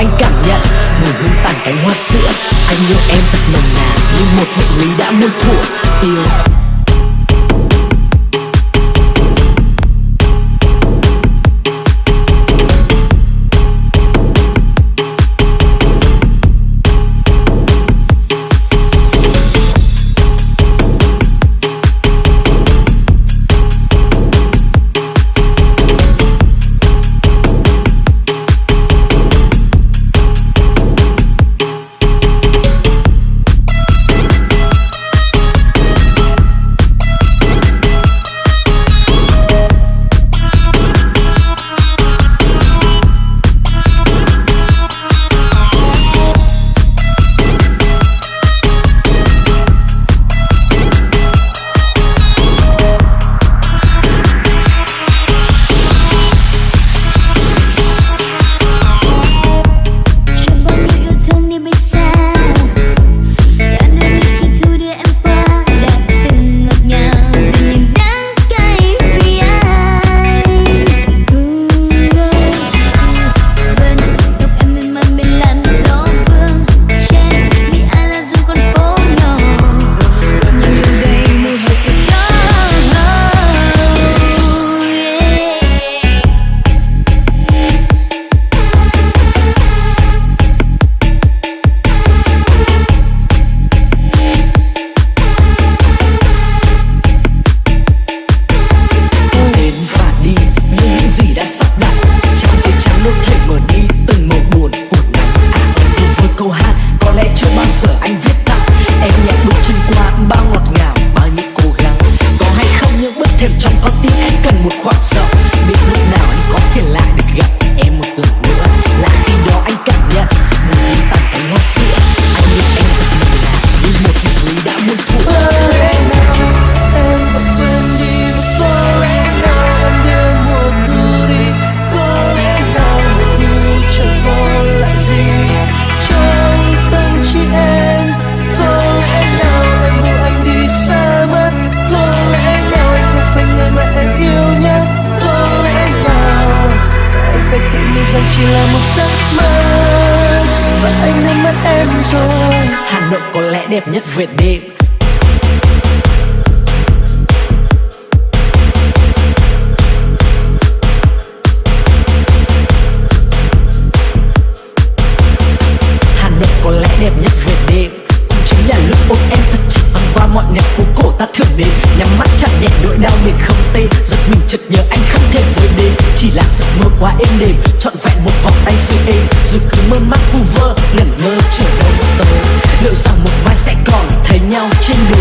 anh cảm nhận mùi hương tàn cánh hoa sữa. Anh yêu em thật nồng nàn như một bệnh lý đã muôn thuở. Yêu. có lẽ đẹp nhất Việt đêm. Hà Nội có lẽ đẹp nhất Việt đêm. Cũng chính là lúc ôm em thật chặt bằng qua mọi nét phố cổ ta thường đến. Nhắm mắt chặt nhẹ nỗi đau mình không tê. Giật mình chợt nhớ anh không thể với đêm. Chỉ là giấc mơ quá êm đềm. Trọn vẹn một vòng tay siêu êm. Dù cứ mơ mắt vu vơ, ngẩn ngơ chờ đâu tới liệu rằng một mai sẽ còn thấy nhau trên đường?